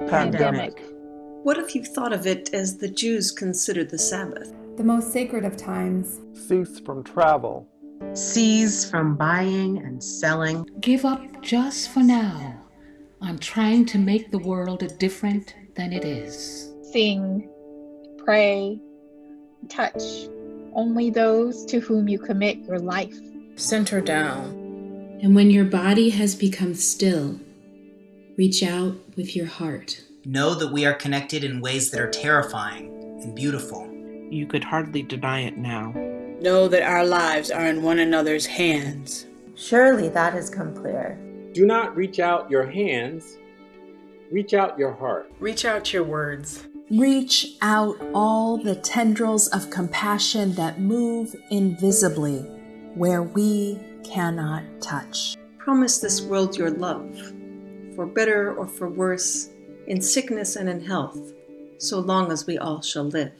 Pandemic. What if you thought of it as the Jews considered the Sabbath? The most sacred of times. Cease from travel. Cease from buying and selling. Give up just for now on trying to make the world different than it is. Sing, pray, touch only those to whom you commit your life. Center down. And when your body has become still, reach out with your heart. Know that we are connected in ways that are terrifying and beautiful. You could hardly deny it now. Know that our lives are in one another's hands. Surely that has come clear. Do not reach out your hands, reach out your heart. Reach out your words. Reach out all the tendrils of compassion that move invisibly where we cannot touch. Promise this world your love, for better or for worse, in sickness and in health, so long as we all shall live.